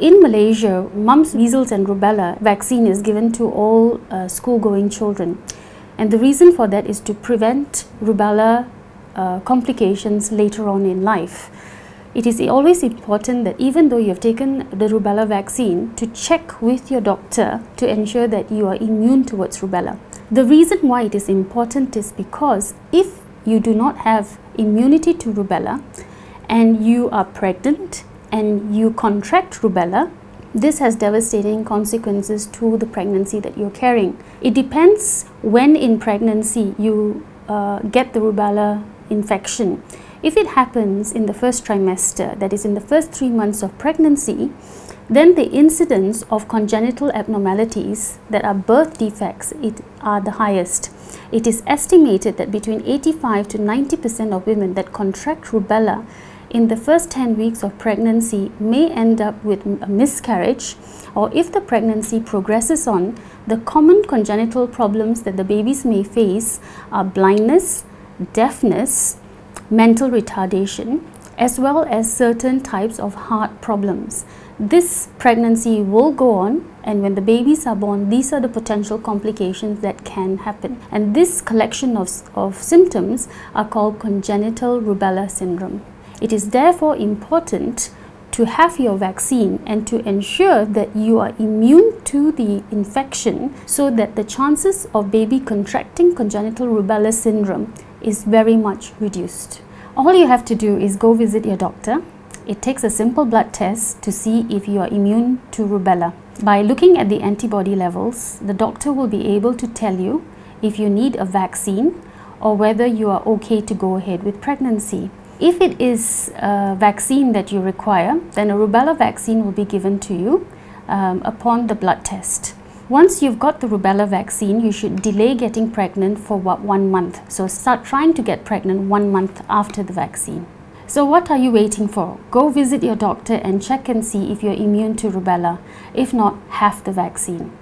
In Malaysia, mumps, measles and rubella vaccine is given to all uh, school-going children. And the reason for that is to prevent rubella uh, complications later on in life. It is always important that even though you have taken the rubella vaccine, to check with your doctor to ensure that you are immune towards rubella. The reason why it is important is because if you do not have immunity to rubella and you are pregnant and you contract rubella, this has devastating consequences to the pregnancy that you're carrying. It depends when in pregnancy you uh, get the rubella infection. If it happens in the first trimester, that is in the first three months of pregnancy, then the incidence of congenital abnormalities that are birth defects it are the highest. It is estimated that between 85 to 90% of women that contract rubella in the first 10 weeks of pregnancy may end up with a miscarriage or if the pregnancy progresses on, the common congenital problems that the babies may face are blindness, deafness, mental retardation, as well as certain types of heart problems. This pregnancy will go on and when the babies are born, these are the potential complications that can happen. And this collection of, of symptoms are called congenital rubella syndrome. It is therefore important to have your vaccine and to ensure that you are immune to the infection so that the chances of baby contracting congenital rubella syndrome is very much reduced. All you have to do is go visit your doctor. It takes a simple blood test to see if you are immune to rubella. By looking at the antibody levels, the doctor will be able to tell you if you need a vaccine or whether you are okay to go ahead with pregnancy. If it is a vaccine that you require, then a rubella vaccine will be given to you um, upon the blood test. Once you've got the rubella vaccine, you should delay getting pregnant for what, one month. So start trying to get pregnant one month after the vaccine. So what are you waiting for? Go visit your doctor and check and see if you're immune to rubella. If not, have the vaccine.